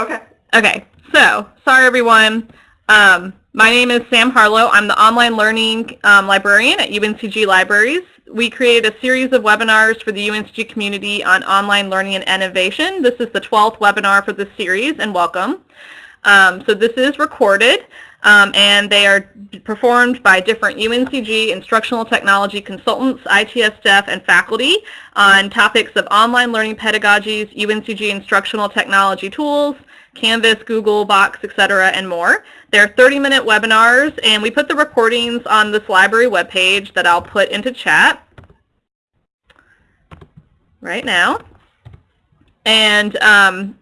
Okay. Okay, so sorry everyone. Um, my name is Sam Harlow. I'm the online learning um, librarian at UNCG Libraries. We created a series of webinars for the UNCG community on online learning and innovation. This is the 12th webinar for this series, and welcome. Um, so this is recorded, um, and they are performed by different UNCG instructional technology consultants, ITS staff, and faculty on topics of online learning pedagogies, UNCG instructional technology tools, Canvas, Google, Box, etc., and more. They're 30-minute webinars, and we put the recordings on this library webpage that I'll put into chat right now. And um,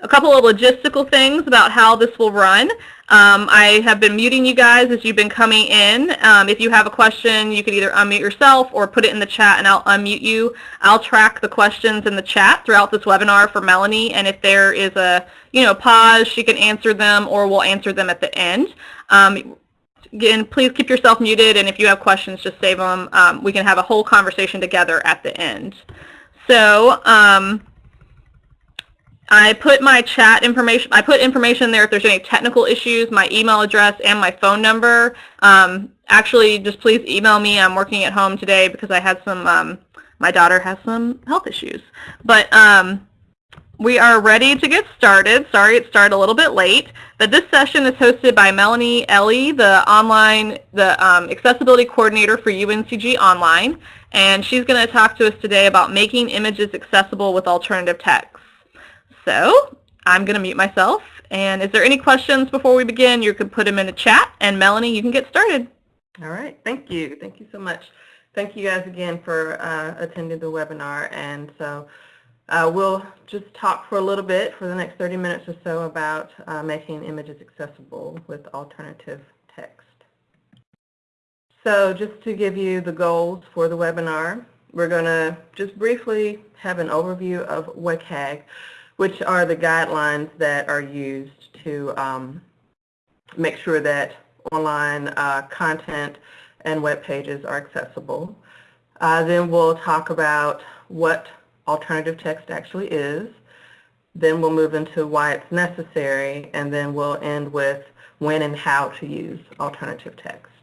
a couple of logistical things about how this will run. Um, I have been muting you guys as you've been coming in. Um, if you have a question, you can either unmute yourself or put it in the chat and I'll unmute you. I'll track the questions in the chat throughout this webinar for Melanie, and if there is a you know pause, she can answer them or we'll answer them at the end. Um, again, please keep yourself muted, and if you have questions, just save them. Um, we can have a whole conversation together at the end. So, um, I put my chat information, I put information there if there's any technical issues, my email address and my phone number. Um, actually, just please email me. I'm working at home today because I had some, um, my daughter has some health issues. But um, we are ready to get started. Sorry it started a little bit late. But this session is hosted by Melanie Ellie, the online, the um, accessibility coordinator for UNCG Online. And she's going to talk to us today about making images accessible with alternative text. So I'm going to mute myself. And is there any questions before we begin? You could put them in the chat. And Melanie, you can get started. All right. Thank you. Thank you so much. Thank you guys again for uh, attending the webinar. And so uh, we'll just talk for a little bit for the next 30 minutes or so about uh, making images accessible with alternative text. So just to give you the goals for the webinar, we're going to just briefly have an overview of WCAG which are the guidelines that are used to um, make sure that online uh, content and web pages are accessible. Uh, then we'll talk about what alternative text actually is. Then we'll move into why it's necessary, and then we'll end with when and how to use alternative text.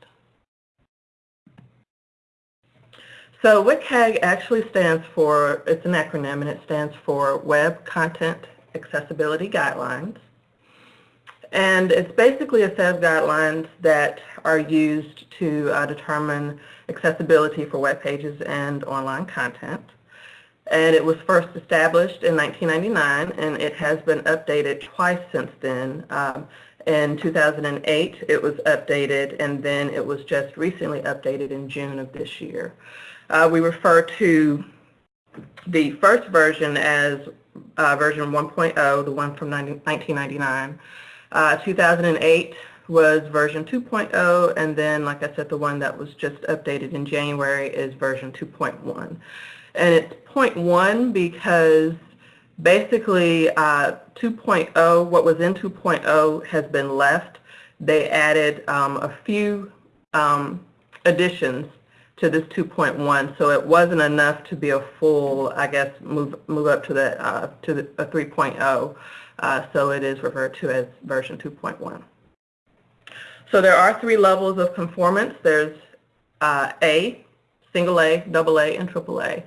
So WCAG actually stands for, it's an acronym, and it stands for Web Content Accessibility Guidelines. And it's basically a set of guidelines that are used to uh, determine accessibility for web pages and online content. And it was first established in 1999, and it has been updated twice since then. Um, in 2008, it was updated, and then it was just recently updated in June of this year. Uh, we refer to the first version as uh, version 1.0, the one from 90, 1999. Uh, 2008 was version 2.0, and then, like I said, the one that was just updated in January is version 2.1. And it's 0.1 because basically uh, 2.0, what was in 2.0 has been left. They added um, a few um, additions to this 2.1, so it wasn't enough to be a full, I guess, move move up to the uh, to the a 3.0. Uh, so it is referred to as version 2.1. So there are three levels of conformance. There's uh, A, single A, double A, and triple A.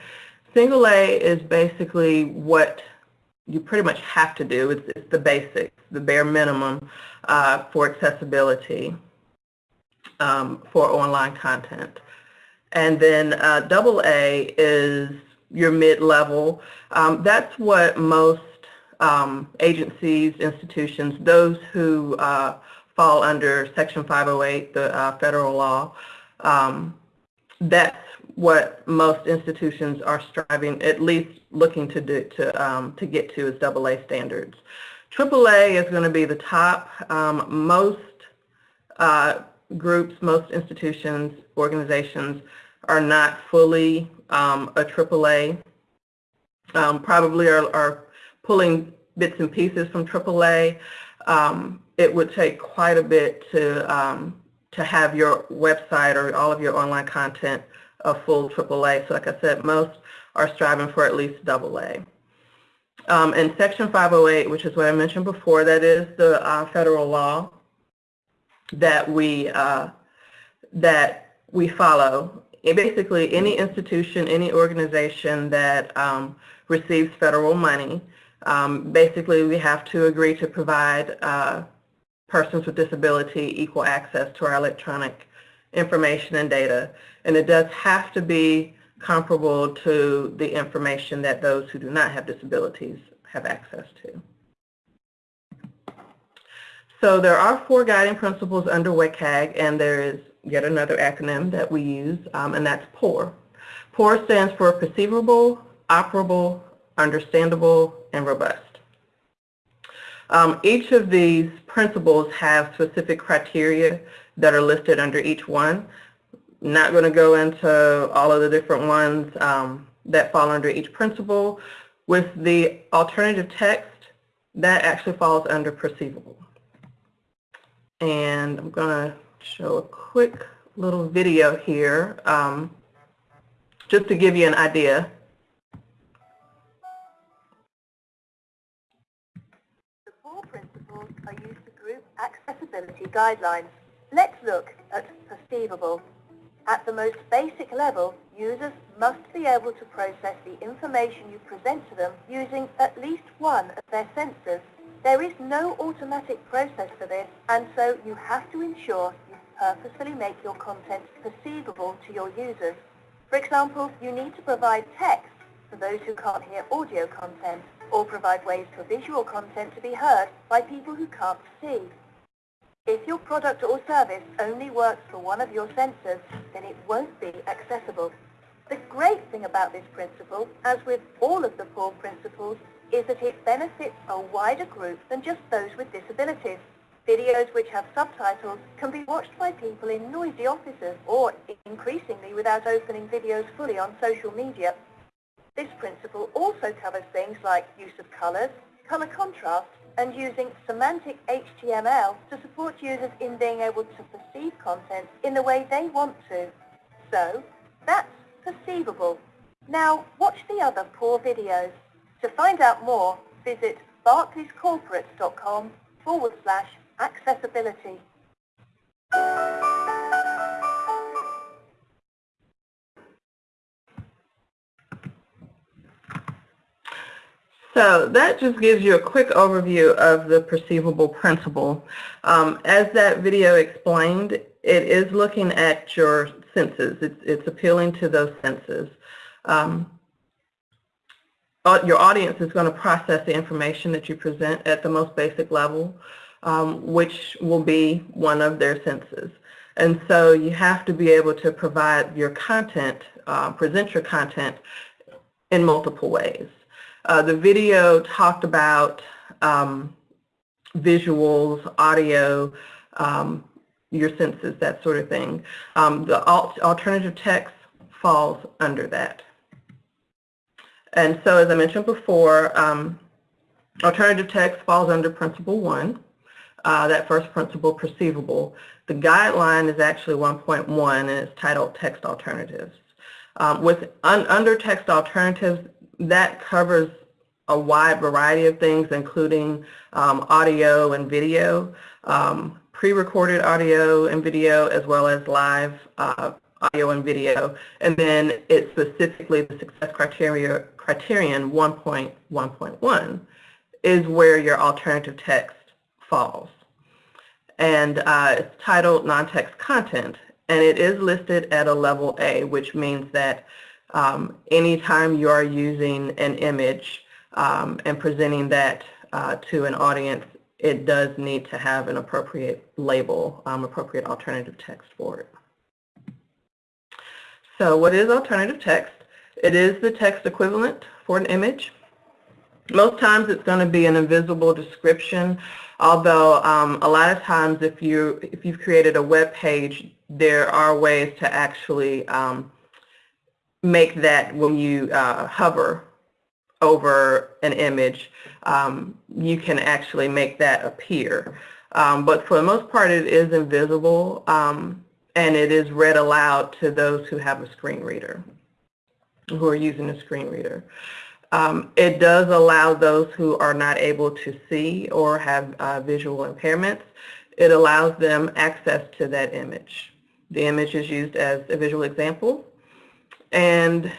Single A is basically what you pretty much have to do. It's, it's the basics, the bare minimum uh, for accessibility um, for online content. And then uh, A is your mid-level. Um, that's what most um, agencies, institutions, those who uh, fall under Section 508, the uh, federal law, um, that's what most institutions are striving, at least looking to do, to um, to get to is double A standards. Triple A is going to be the top. Um, most uh, groups, most institutions, organizations are not fully um, a AAA, um, probably are, are, pulling bits and pieces from AAA. Um, it would take quite a bit to, um, to have your website or all of your online content a full AAA. So like I said, most are striving for at least AA. Um, and Section 508, which is what I mentioned before, that is the uh, federal law that we uh, that we follow. And basically, any institution, any organization that um, receives federal money, um, basically we have to agree to provide uh, persons with disability equal access to our electronic information and data. And it does have to be comparable to the information that those who do not have disabilities have access to. So there are four guiding principles under WCAG, and there is yet another acronym that we use, um, and that's POUR. POUR stands for Perceivable, Operable, Understandable, and Robust. Um, each of these principles have specific criteria that are listed under each one. Not going to go into all of the different ones um, that fall under each principle. With the alternative text, that actually falls under perceivable. And I'm going to show a quick little video here um, just to give you an idea. The four principles are used to group accessibility guidelines. Let's look at perceivable. At the most basic level, users must be able to process the information you present to them using at least one of their sensors. There is no automatic process for this, and so you have to ensure you purposefully make your content perceivable to your users. For example, you need to provide text for those who can't hear audio content, or provide ways for visual content to be heard by people who can't see. If your product or service only works for one of your senses, then it won't be accessible. The great thing about this principle, as with all of the four principles, is that it benefits a wider group than just those with disabilities. Videos which have subtitles can be watched by people in noisy offices or, increasingly, without opening videos fully on social media. This principle also covers things like use of colors, color contrast, and using semantic HTML to support users in being able to perceive content in the way they want to. So, that's perceivable. Now, watch the other POUR videos. To find out more, visit barclayscorporate.com forward slash accessibility. So that just gives you a quick overview of the perceivable principle. Um, as that video explained, it is looking at your senses. It's, it's appealing to those senses. Um, your audience is going to process the information that you present at the most basic level, um, which will be one of their senses. And so you have to be able to provide your content, uh, present your content in multiple ways. Uh, the video talked about um, visuals, audio, um, your senses, that sort of thing. Um, the alt alternative text falls under that. And so as I mentioned before, um, alternative text falls under principle one, uh, that first principle, perceivable. The guideline is actually 1.1 and it's titled text alternatives. Um, with un under text alternatives, that covers a wide variety of things, including um, audio and video, um, pre-recorded audio and video, as well as live uh, audio and video. And then it's specifically the success criteria, criterion 1.1.1 is where your alternative text falls. And uh, it's titled non-text content, and it is listed at a level A, which means that um, anytime you are using an image um, and presenting that uh, to an audience, it does need to have an appropriate label, um, appropriate alternative text for it. So what is alternative text? It is the text equivalent for an image. Most times it's going to be an invisible description, although um, a lot of times if, you, if you've created a web page, there are ways to actually um, make that when you uh, hover over an image, um, you can actually make that appear. Um, but for the most part, it is invisible, um, and it is read aloud to those who have a screen reader, who are using a screen reader. Um, it does allow those who are not able to see or have uh, visual impairments, it allows them access to that image. The image is used as a visual example, and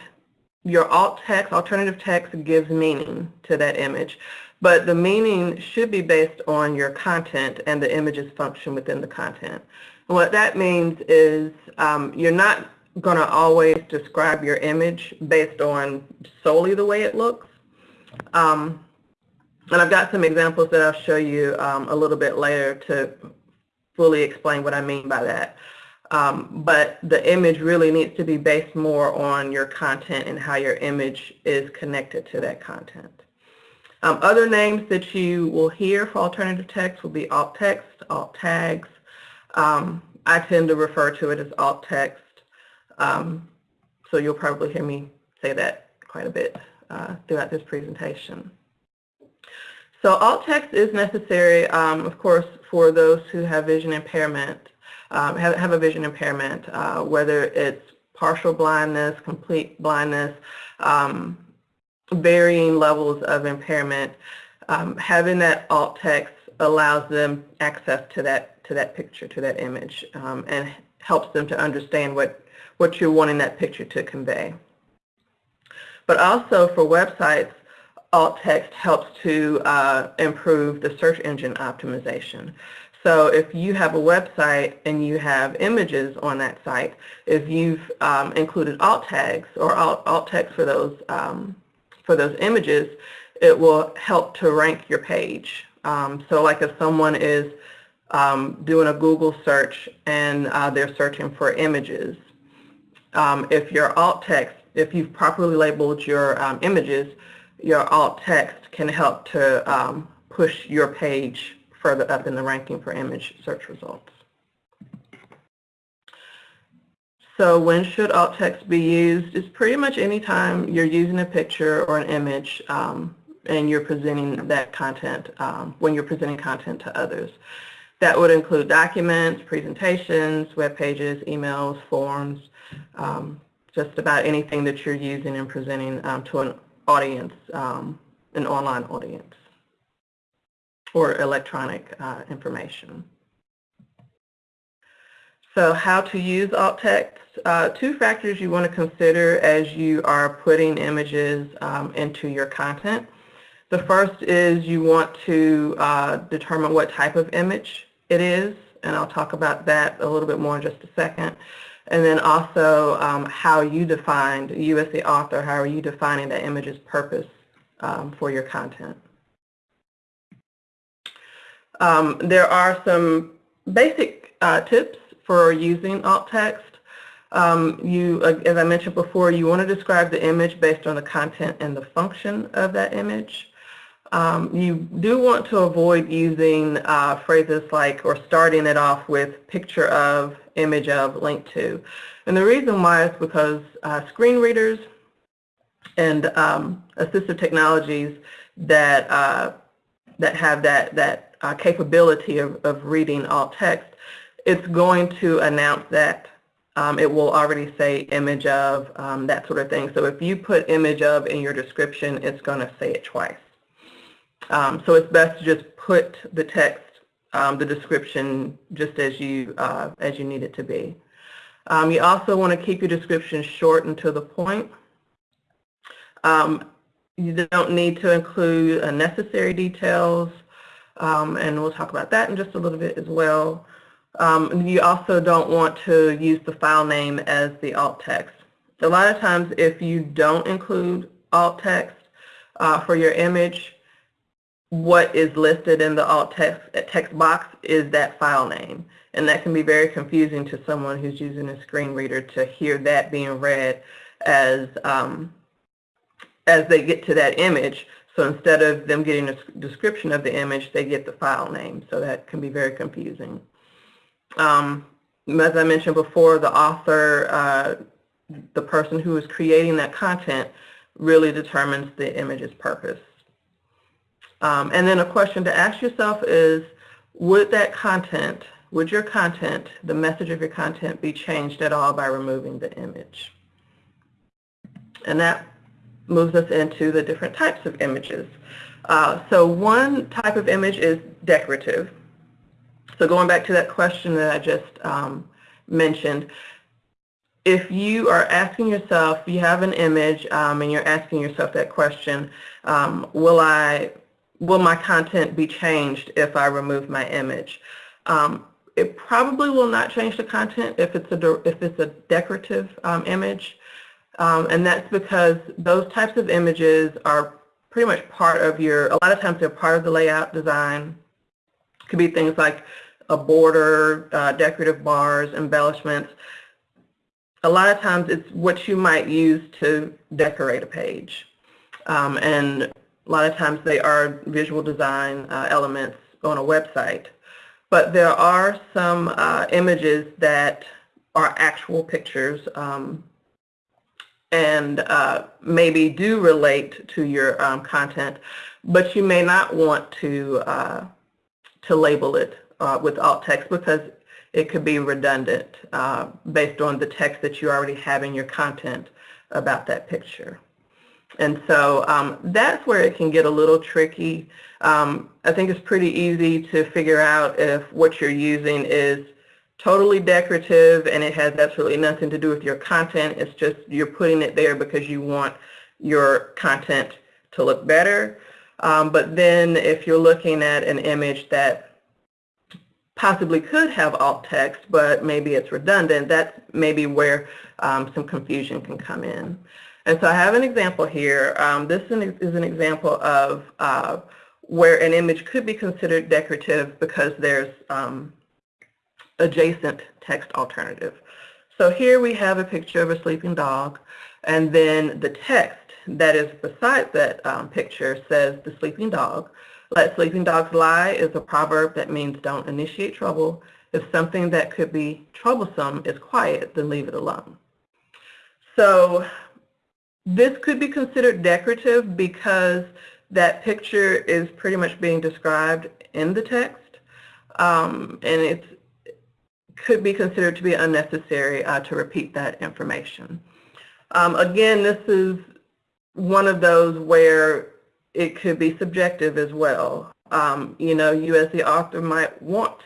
your alt text, alternative text gives meaning to that image. But the meaning should be based on your content and the image's function within the content. What that means is um, you're not going to always describe your image based on solely the way it looks. Um, and I've got some examples that I'll show you um, a little bit later to fully explain what I mean by that. Um, but the image really needs to be based more on your content and how your image is connected to that content. Um, other names that you will hear for alternative text will be alt text, alt tags. Um, I tend to refer to it as alt text. Um, so you'll probably hear me say that quite a bit uh, throughout this presentation. So alt text is necessary, um, of course, for those who have vision impairment um, have, have a vision impairment, uh, whether it's partial blindness, complete blindness, um, varying levels of impairment. Um, having that alt text allows them access to that to that picture, to that image, um, and helps them to understand what what you're wanting that picture to convey. But also for websites, alt text helps to uh, improve the search engine optimization. So if you have a website and you have images on that site, if you've um, included alt tags or alt, alt text for those um, for those images, it will help to rank your page. Um, so like if someone is um, doing a Google search and uh, they're searching for images, um, if your alt text, if you've properly labeled your um, images, your alt text can help to push your page further up in the ranking for image search results. So when should alt text be used? It's pretty much any time you're using a picture or an image um, and you're presenting that content, um, when you're presenting content to others. That would include documents, presentations, web pages, emails, forms, um, just about anything that you're using and presenting um, to an audience, um, an online audience or electronic uh, information. So how to use alt text. Uh, two factors you want to consider as you are putting images um, into your content. The first is you want to uh, determine what type of image it is, and I'll talk about that a little bit more in just a second. And then also um, how you defined, you as the author, how are you defining that image's purpose um, for your content. Um, there are some basic uh, tips for using alt text. Um, you, uh, as I mentioned before, you want to describe the image based on the content and the function of that image. Um, you do want to avoid using uh, phrases like or starting it off with picture of, image of, link to. And the reason why is because uh, screen readers and um, assistive technologies that uh, that have that that uh, capability of, of reading alt text, it's going to announce that um, it will already say image of, um, that sort of thing. So if you put image of in your description, it's going to say it twice. Um, so it's best to just put the text, um, the description, just as you, uh, as you need it to be. Um, you also want to keep your description short and to the point. Um, you don't need to include unnecessary details um, and we'll talk about that in just a little bit as well. Um, you also don't want to use the file name as the alt text. A lot of times if you don't include alt text uh, for your image, what is listed in the alt text, text box is that file name. And that can be very confusing to someone who's using a screen reader to hear that being read as, um, as they get to that image so instead of them getting a description of the image, they get the file name. So that can be very confusing. Um, as I mentioned before, the author, uh, the person who is creating that content really determines the image's purpose. Um, and then a question to ask yourself is, would that content, would your content, the message of your content be changed at all by removing the image? And that moves us into the different types of images. Uh, so one type of image is decorative. So going back to that question that I just um, mentioned, if you are asking yourself, you have an image um, and you're asking yourself that question, um, will I, will my content be changed if I remove my image? Um, it probably will not change the content if it's a, if it's a decorative um, image. Um, and that's because those types of images are pretty much part of your, a lot of times they're part of the layout design. It could be things like a border, uh, decorative bars, embellishments. A lot of times it's what you might use to decorate a page. Um, and a lot of times they are visual design uh, elements on a website. But there are some uh, images that are actual pictures um, and uh, maybe do relate to your um, content, but you may not want to uh, to label it uh, with alt text because it could be redundant uh, based on the text that you already have in your content about that picture. And so um, that's where it can get a little tricky. Um, I think it's pretty easy to figure out if what you're using is totally decorative and it has absolutely nothing to do with your content. It's just you're putting it there because you want your content to look better. Um, but then if you're looking at an image that possibly could have alt text, but maybe it's redundant, that's maybe where um, some confusion can come in. And so I have an example here. Um, this is an example of uh, where an image could be considered decorative because there's um, adjacent text alternative. So here we have a picture of a sleeping dog, and then the text that is beside that um, picture says the sleeping dog. Let sleeping dogs lie is a proverb that means don't initiate trouble. If something that could be troublesome is quiet, then leave it alone. So this could be considered decorative because that picture is pretty much being described in the text. Um, and it could be considered to be unnecessary uh, to repeat that information. Um, again, this is one of those where it could be subjective as well. Um, you know, you as the author might want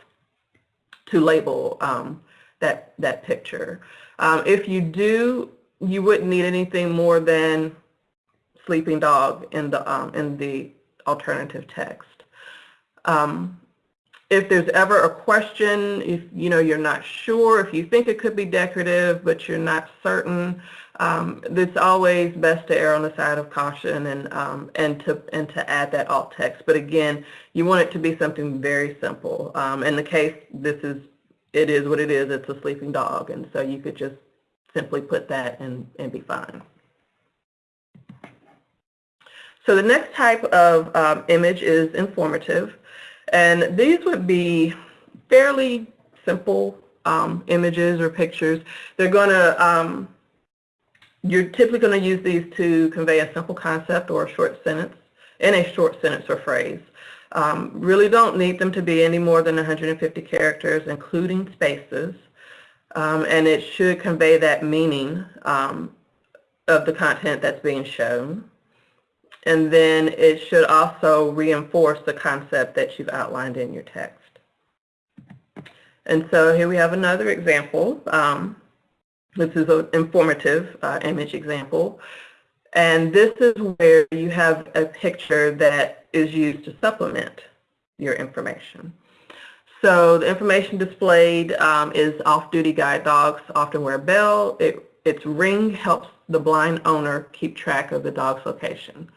to label um, that, that picture. Um, if you do, you wouldn't need anything more than sleeping dog in the, um, in the alternative text. Um, if there's ever a question, if you know you're not sure, if you think it could be decorative but you're not certain, um, it's always best to err on the side of caution and um, and to and to add that alt text. But again, you want it to be something very simple. Um, in the case, this is it is what it is. It's a sleeping dog, and so you could just simply put that and and be fine. So the next type of um, image is informative. And these would be fairly simple um, images or pictures. They're going to, um, you're typically going to use these to convey a simple concept or a short sentence in a short sentence or phrase. Um, really don't need them to be any more than 150 characters, including spaces. Um, and it should convey that meaning um, of the content that's being shown. And then it should also reinforce the concept that you've outlined in your text. And so here we have another example. Um, this is an informative uh, image example. And this is where you have a picture that is used to supplement your information. So the information displayed um, is off-duty guide dogs often wear a bell. It, its ring helps the blind owner keep track of the dog's location.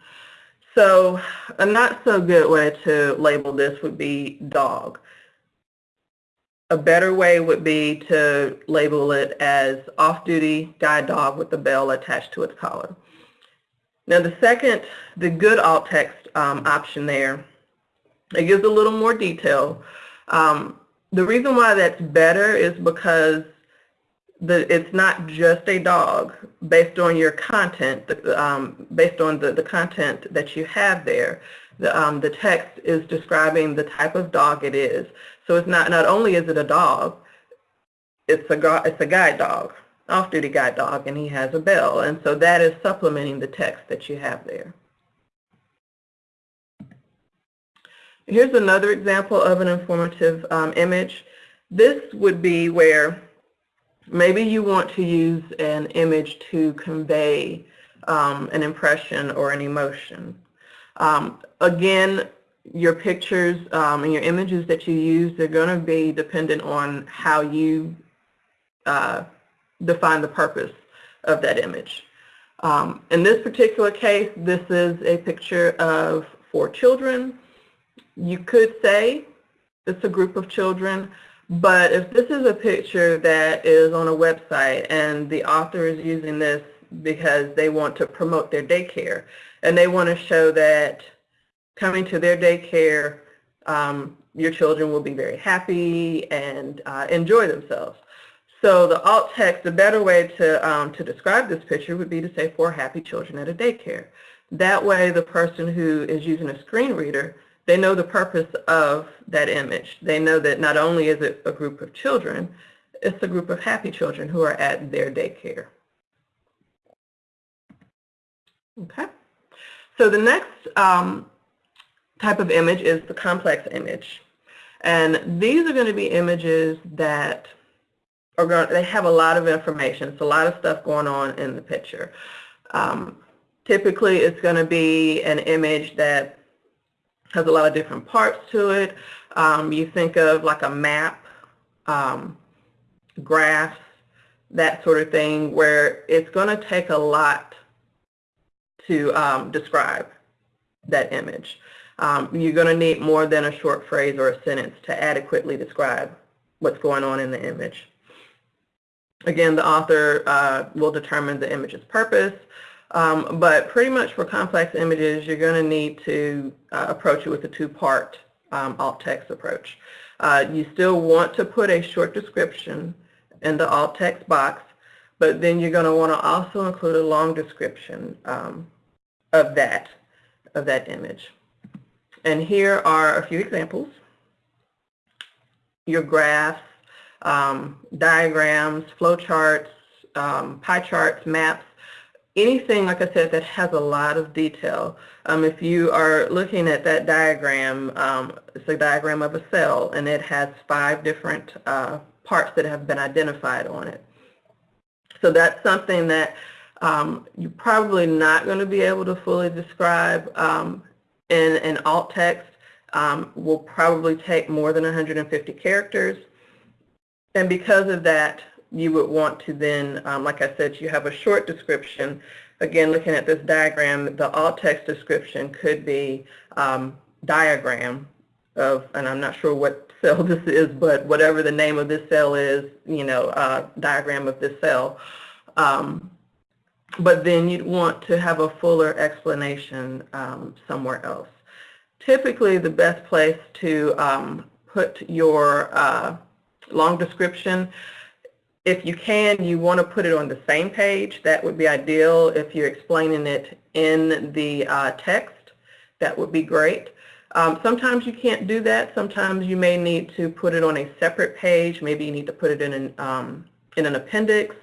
So a not so good way to label this would be dog. A better way would be to label it as off-duty guide dog with the bell attached to its collar. Now the second, the good alt text um, option there, it gives a little more detail. Um, the reason why that's better is because the, it's not just a dog based on your content, um, based on the, the content that you have there. The, um, the text is describing the type of dog it is. So it's not, not only is it a dog, it's a, it's a guide dog. off-duty guide dog and he has a bell. And so that is supplementing the text that you have there. Here's another example of an informative um, image. This would be where maybe you want to use an image to convey um, an impression or an emotion. Um, again, your pictures um, and your images that you use, they're going to be dependent on how you uh, define the purpose of that image. Um, in this particular case, this is a picture of four children. You could say it's a group of children, but if this is a picture that is on a website and the author is using this because they want to promote their daycare and they want to show that coming to their daycare, um, your children will be very happy and uh, enjoy themselves. So the alt text, the better way to, um, to describe this picture would be to say four happy children at a daycare. That way the person who is using a screen reader, they know the purpose of that image. They know that not only is it a group of children, it's a group of happy children who are at their daycare. Okay. So the next um, type of image is the complex image. And these are going to be images that are going, they have a lot of information. It's a lot of stuff going on in the picture. Um, typically, it's going to be an image that has a lot of different parts to it. Um, you think of like a map, um, graphs, that sort of thing, where it's going to take a lot to um, describe that image. Um, you're going to need more than a short phrase or a sentence to adequately describe what's going on in the image. Again, the author uh, will determine the image's purpose, um, but pretty much for complex images, you're going to need to uh, approach it with a two-part um, alt text approach. Uh, you still want to put a short description in the alt text box, but then you're going to want to also include a long description um, of that, of that image. And here are a few examples. Your graphs, um, diagrams, flowcharts, um, pie charts, maps, anything, like I said, that has a lot of detail. Um, if you are looking at that diagram, um, it's a diagram of a cell, and it has five different uh, parts that have been identified on it. So that's something that um, you're probably not going to be able to fully describe um, in an alt text. Um, will probably take more than 150 characters. And because of that, you would want to then, um, like I said, you have a short description. Again, looking at this diagram, the alt text description could be um, diagram of, and I'm not sure what cell this is, but whatever the name of this cell is, you know, uh, diagram of this cell. Um, but then you'd want to have a fuller explanation um, somewhere else. Typically, the best place to um, put your uh, long description, if you can, you want to put it on the same page. That would be ideal. If you're explaining it in the uh, text, that would be great. Um, sometimes you can't do that. Sometimes you may need to put it on a separate page. Maybe you need to put it in an, um, in an appendix,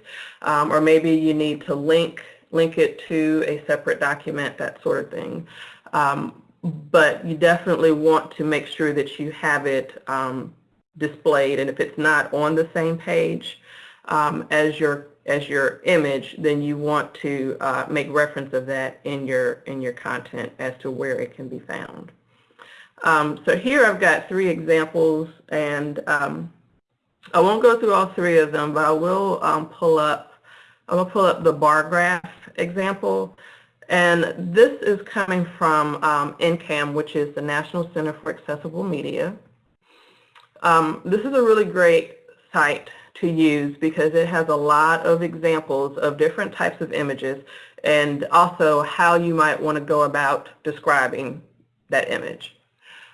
um, or maybe you need to link, link it to a separate document, that sort of thing. Um, but you definitely want to make sure that you have it um, displayed, and if it's not on the same page um, as your as your image, then you want to uh, make reference of that in your in your content as to where it can be found. Um, so here I've got three examples, and um, I won't go through all three of them, but I will um, pull up, I'm to pull up the bar graph example. And this is coming from um, NCAM, which is the National Center for Accessible Media. Um, this is a really great site to use because it has a lot of examples of different types of images and also how you might want to go about describing that image.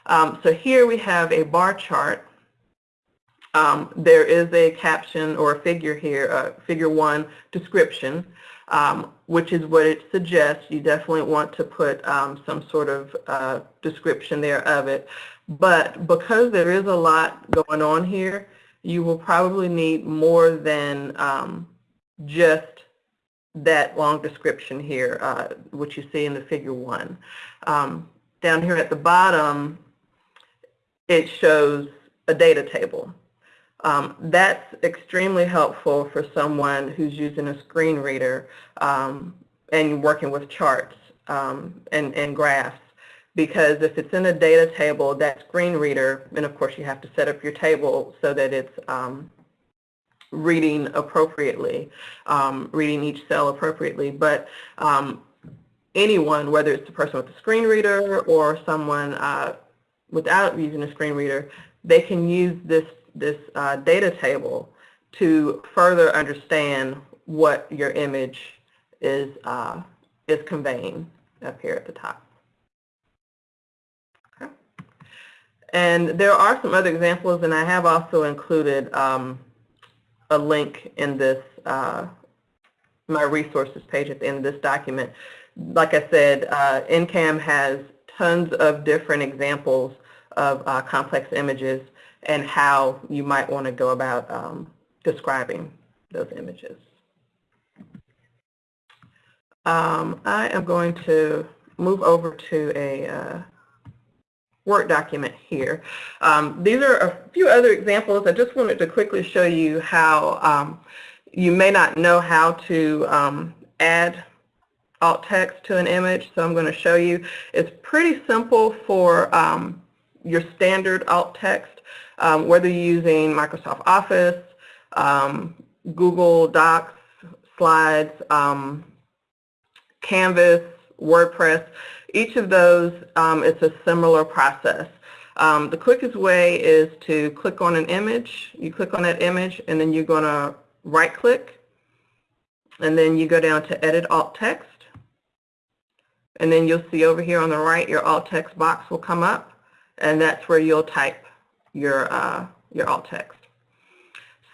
Um, so here we have a bar chart um, there is a caption or a figure here, uh, figure one description, um, which is what it suggests. You definitely want to put um, some sort of uh, description there of it. But because there is a lot going on here, you will probably need more than um, just that long description here, uh, which you see in the figure one. Um, down here at the bottom, it shows a data table. Um, that's extremely helpful for someone who's using a screen reader um, and working with charts um, and, and graphs because if it's in a data table, that screen reader, and of course you have to set up your table so that it's um, reading appropriately, um, reading each cell appropriately, but um, anyone, whether it's the person with the screen reader or someone uh, without using a screen reader, they can use this, this uh, data table to further understand what your image is, uh, is conveying up here at the top. Okay. And there are some other examples, and I have also included um, a link in this, uh, my resources page at the end of this document. Like I said, uh, NCAM has tons of different examples of uh, complex images and how you might want to go about um, describing those images. Um, I am going to move over to a uh, Word document here. Um, these are a few other examples. I just wanted to quickly show you how um, you may not know how to um, add alt text to an image, so I'm going to show you. It's pretty simple for um, your standard alt text, um, whether you're using Microsoft Office, um, Google Docs, Slides, Canvas, WordPress. Each of those, um, it's a similar process. Um, the quickest way is to click on an image. You click on that image and then you're going to right click and then you go down to edit alt text and then you'll see over here on the right your alt text box will come up and that's where you'll type your, uh, your alt text.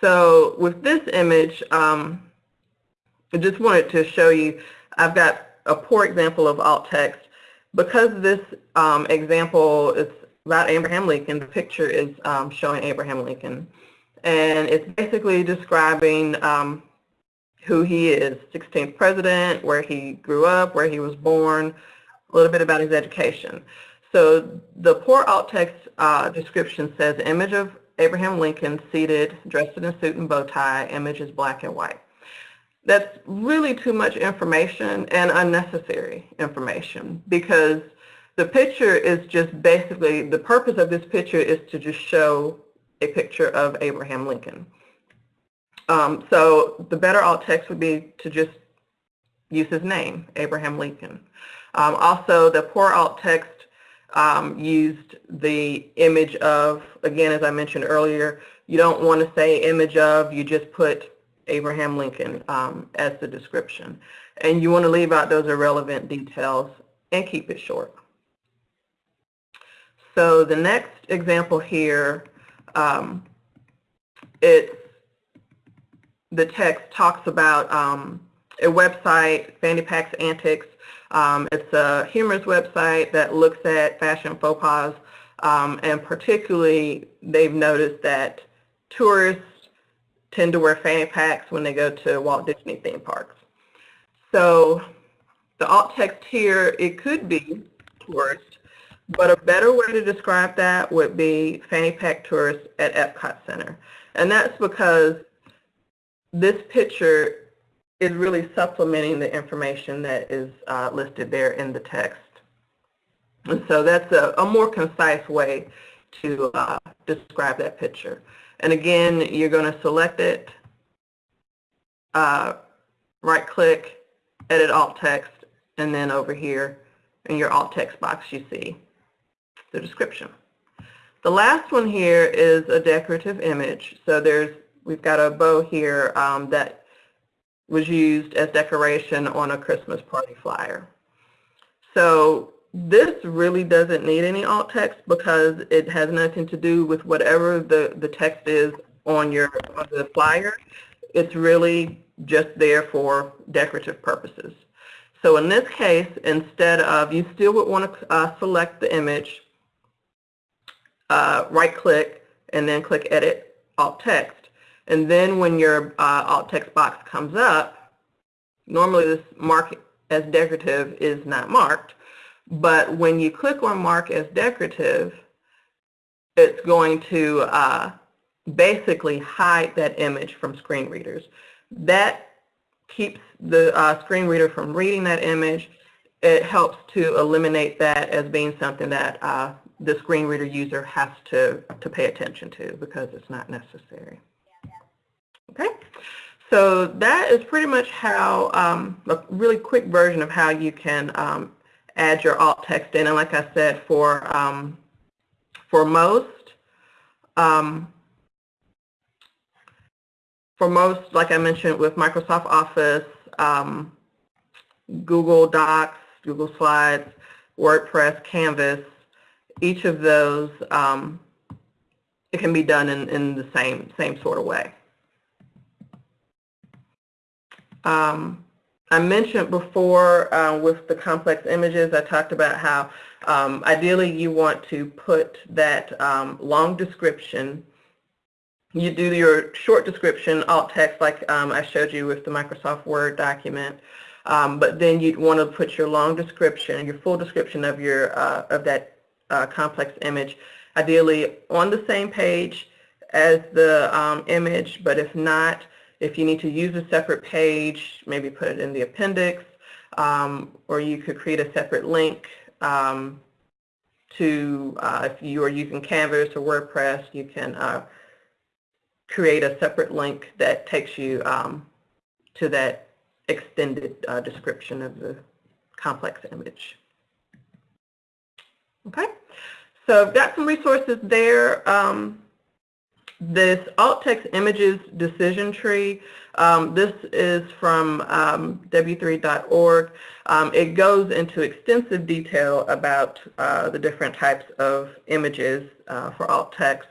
So with this image, um, I just wanted to show you, I've got a poor example of alt text. Because this um, example is about Abraham Lincoln, the picture is um, showing Abraham Lincoln. And it's basically describing um, who he is, 16th president, where he grew up, where he was born, a little bit about his education. So the poor alt text uh, description says image of Abraham Lincoln seated, dressed in a suit and bow tie, image is black and white that's really too much information and unnecessary information because the picture is just basically, the purpose of this picture is to just show a picture of Abraham Lincoln. Um, so the better alt text would be to just use his name, Abraham Lincoln. Um, also, the poor alt text um, used the image of, again, as I mentioned earlier, you don't want to say image of, you just put Abraham Lincoln um, as the description. And you want to leave out those irrelevant details and keep it short. So the next example here, um, it's the text talks about um, a website, Fanny Pack's Antics. Um, it's a humorous website that looks at fashion faux pas, um, and particularly they've noticed that tourists tend to wear fanny packs when they go to Walt Disney theme parks. So the alt text here, it could be tourist, but a better way to describe that would be fanny pack tourist at Epcot Center. And that's because this picture is really supplementing the information that is uh, listed there in the text. And so that's a, a more concise way to uh, describe that picture. And again, you're going to select it, uh, right click, edit alt text, and then over here in your alt text box you see the description. The last one here is a decorative image. So there's, we've got a bow here um, that was used as decoration on a Christmas party flyer. So this really doesn't need any alt text because it has nothing to do with whatever the, the text is on your on the flyer. It's really just there for decorative purposes. So in this case, instead of, you still would want to uh, select the image, uh, right click, and then click Edit Alt Text. And then when your uh, alt text box comes up, normally this mark as decorative is not marked, but when you click on mark as decorative, it's going to uh, basically hide that image from screen readers. That keeps the uh, screen reader from reading that image. It helps to eliminate that as being something that uh, the screen reader user has to, to pay attention to because it's not necessary. Okay, so that is pretty much how, um, a really quick version of how you can um, add your alt text in. And like I said, for, um, for most, um, for most, like I mentioned with Microsoft Office, um, Google Docs, Google Slides, WordPress, Canvas, each of those, um, it can be done in, in the same, same sort of way. Um, I mentioned before uh, with the complex images, I talked about how um, ideally you want to put that um, long description you do your short description, alt text, like um, I showed you with the Microsoft Word document. Um, but then you'd want to put your long description, your full description of your uh, of that uh, complex image, ideally on the same page as the um, image. But if not, if you need to use a separate page, maybe put it in the appendix, um, or you could create a separate link um, to uh, if you are using Canvas or WordPress, you can uh, create a separate link that takes you um, to that extended uh, description of the complex image. Okay, so I've got some resources there. Um, this alt text images decision tree, um, this is from um, w3.org. Um, it goes into extensive detail about uh, the different types of images uh, for alt text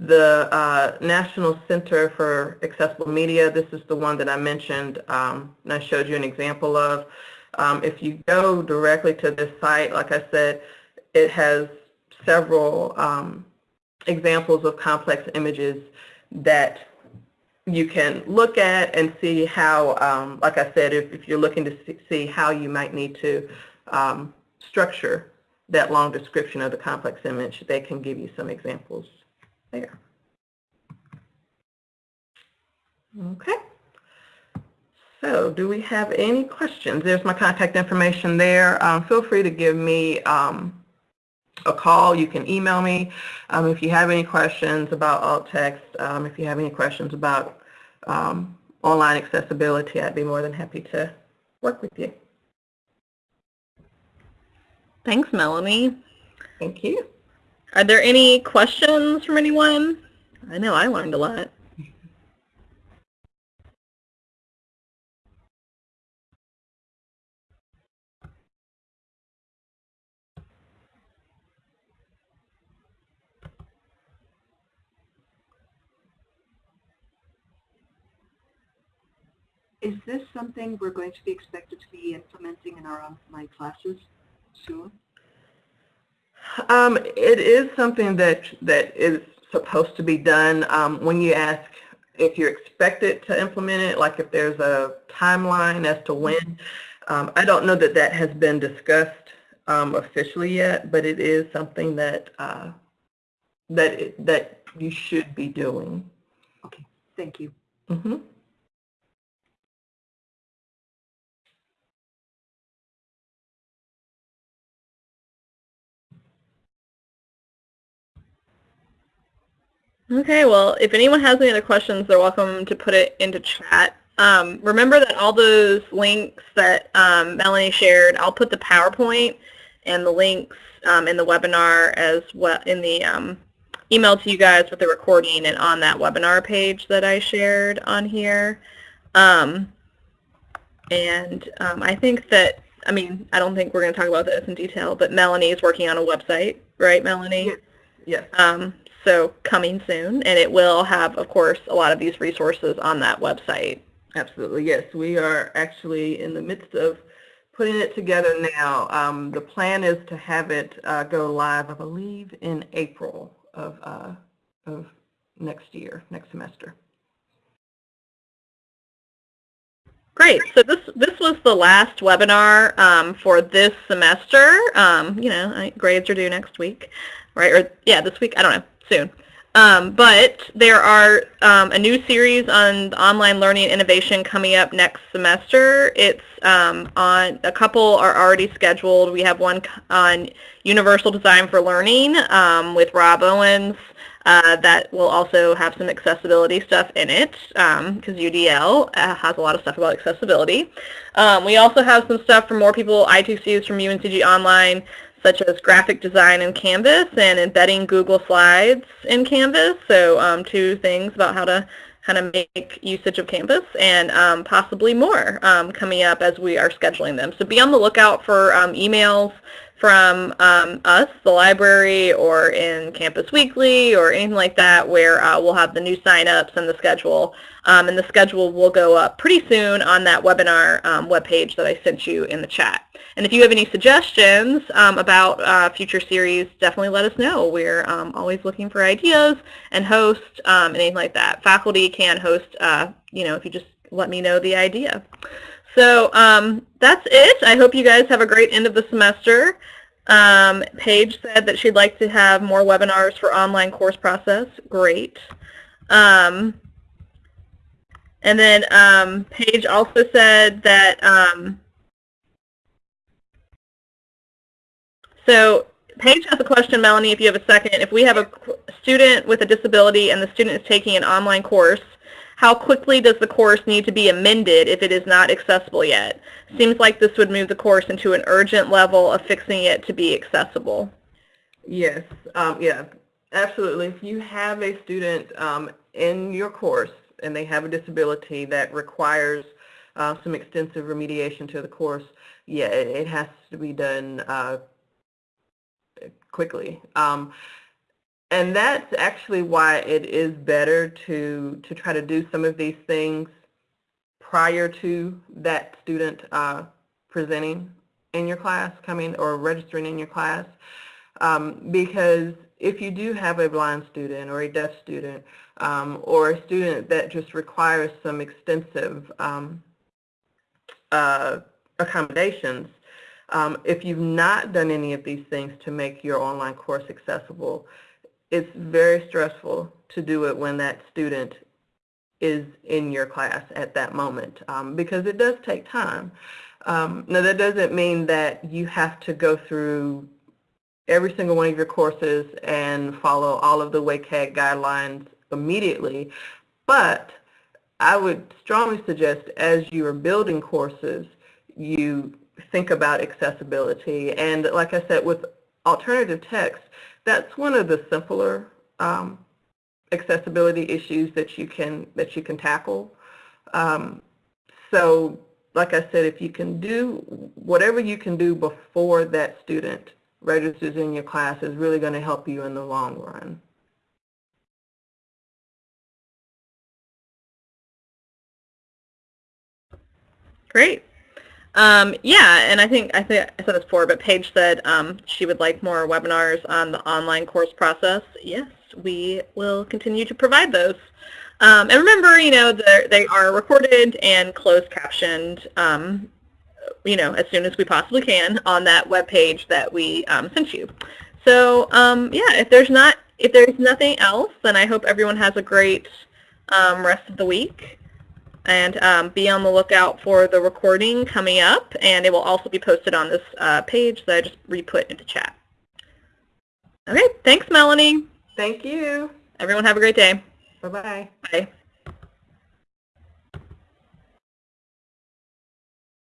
the uh, National Center for Accessible Media, this is the one that I mentioned um, and I showed you an example of. Um, if you go directly to this site, like I said, it has several um, examples of complex images that you can look at and see how, um, like I said, if, if, you're looking to see how you might need to um, structure that long description of the complex image, they can give you some examples there. Okay. So do we have any questions? There's my contact information there. Um, feel free to give me um, a call. You can email me um, if you have any questions about alt text. Um, if you have any questions about um, online accessibility, I'd be more than happy to work with you. Thanks, Melanie. Thank you. Are there any questions from anyone? I know I learned a lot. Is this something we're going to be expected to be implementing in our online classes soon? Um, it is something that that is supposed to be done. Um, when you ask if you're expected to implement it, like if there's a timeline as to when, um, I don't know that that has been discussed um, officially yet, but it is something that uh, that that you should be doing. Okay, thank you. Mm -hmm. Okay, well, if anyone has any other questions, they're welcome to put it into chat. Um, remember that all those links that um, Melanie shared, I'll put the PowerPoint and the links um, in the webinar as well in the um, email to you guys with the recording and on that webinar page that I shared on here. Um, and um, I think that, I mean, I don't think we're going to talk about this in detail, but Melanie is working on a website, right, Melanie? Yes. yes. So coming soon, and it will have, of course, a lot of these resources on that website. Absolutely, yes. We are actually in the midst of putting it together now. Um, the plan is to have it uh, go live, I believe, in April of, uh, of next year, next semester. Great. So this this was the last webinar um, for this semester. Um, you know, grades are due next week, right? Or yeah, this week. I don't know. Soon. Um, but there are um, a new series on online learning innovation coming up next semester. It's um, on a couple are already scheduled. We have one on universal design for learning um, with Rob Owens. Uh, that will also have some accessibility stuff in it because UDL uh, has a lot of stuff about accessibility. Um, we also have some stuff for more people, I2Cs from UNCG Online, such as graphic design in Canvas and embedding Google Slides in Canvas. So um, two things about how to kind of make usage of Canvas and um, possibly more um, coming up as we are scheduling them. So be on the lookout for um, emails from um, us, the library, or in Campus Weekly, or anything like that, where uh, we'll have the new signups and the schedule. Um, and the schedule will go up pretty soon on that webinar webpage that I sent you in the chat. And if you have any suggestions um, about uh, future series, definitely let us know. We're um, always looking for ideas and hosts um, and anything like that. Faculty can host, uh, you know, if you just let me know the idea. So um, that's it. I hope you guys have a great end of the semester. Um, Paige said that she'd like to have more webinars for online course process. Great. Um, and then um, Paige also said that, um, so Paige has a question, Melanie, if you have a second. If we have a student with a disability and the student is taking an online course, how quickly does the course need to be amended if it is not accessible yet? Seems like this would move the course into an urgent level of fixing it to be accessible. Yes, um, yeah, absolutely. If you have a student um, in your course and they have a disability that requires uh, some extensive remediation to the course, yeah, it, it has to be done uh, quickly. Um, and that's actually why it is better to, to try to do some of these things prior to that student uh, presenting in your class, coming or registering in your class. Um, because if you do have a blind student or a deaf student um, or a student that just requires some extensive um, uh, accommodations, um, if you've not done any of these things to make your online course accessible, it's very stressful to do it when that student is in your class at that moment um, because it does take time. Um, now that doesn't mean that you have to go through every single one of your courses and follow all of the WCAG guidelines immediately, but I would strongly suggest as you are building courses, you think about accessibility. And like I said, with alternative text, that's one of the simpler um, accessibility issues that you can that you can tackle. Um, so like I said, if you can do whatever you can do before that student registers in your class is really going to help you in the long run. Great. Um, yeah, and I think I think I said this before, but Paige said um, she would like more webinars on the online course process. Yes, we will continue to provide those. Um, and remember, you know, they are recorded and closed captioned, um, you know, as soon as we possibly can on that web page that we um, sent you. So um, yeah, if there's not if there's nothing else, then I hope everyone has a great rest of the week and um, be on the lookout for the recording coming up, and it will also be posted on this uh, page that I just re-put into chat. Okay, thanks, Melanie. Thank you. Everyone have a great day. Bye-bye. Bye.